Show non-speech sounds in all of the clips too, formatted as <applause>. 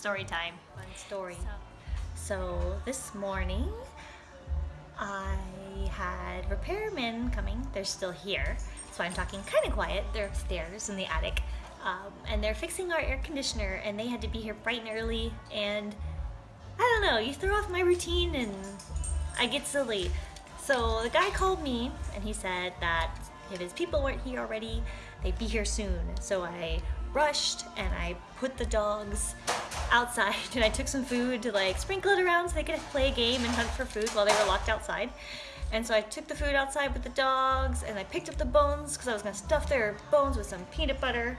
story time. Fun story. So, So this morning, I had repairmen coming. They're still here, so I'm talking kind of quiet. They're upstairs in the attic, um, and they're fixing our air conditioner. And they had to be here bright and early. And I don't know, you throw off my routine, and I get silly. So the guy called me, and he said that if his people weren't here already, they'd be here soon. So I rushed and I put the dogs outside <laughs> and I took some food to like sprinkle it around so they could play a game and hunt for food while they were locked outside. And so I took the food outside with the dogs and I picked up the bones because I was gonna stuff their bones with some peanut butter.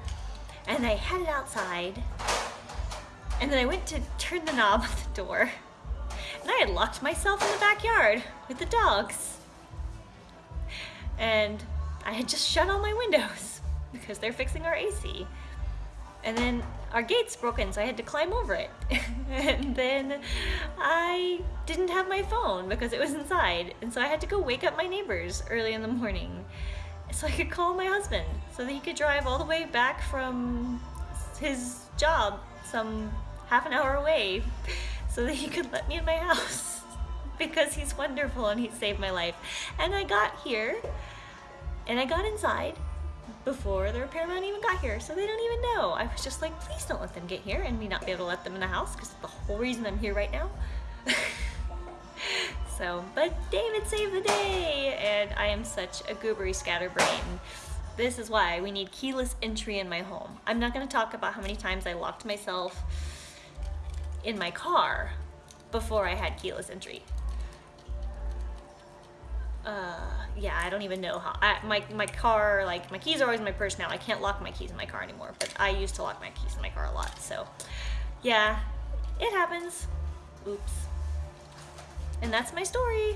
And I headed outside. And then I went to turn the knob <laughs> of the door. And I had locked myself in the backyard with the dogs. And I had just shut all my windows <laughs> because they're fixing our AC. And then our gate's broken, so I had to climb over it. <laughs> and then I didn't have my phone because it was inside. And so I had to go wake up my neighbors early in the morning so I could call my husband so that he could drive all the way back from his job some half an hour away <laughs> so that he could let me in my house <laughs> because he's wonderful and he saved my life. And I got here and I got inside before the repairman even got here, so they don't even know. I was just like, please don't let them get here and me not be able to let them in the house because the whole reason I'm here right now. <laughs> so, but David saved the day and I am such a goobery scatterbrain. This is why we need keyless entry in my home. I'm not gonna talk about how many times I locked myself in my car before I had keyless entry uh yeah i don't even know how I, my my car like my keys are always in my purse now. I can't lock my keys in my car anymore but i used to lock my keys in my car a lot so yeah it happens. Oops. And that's my story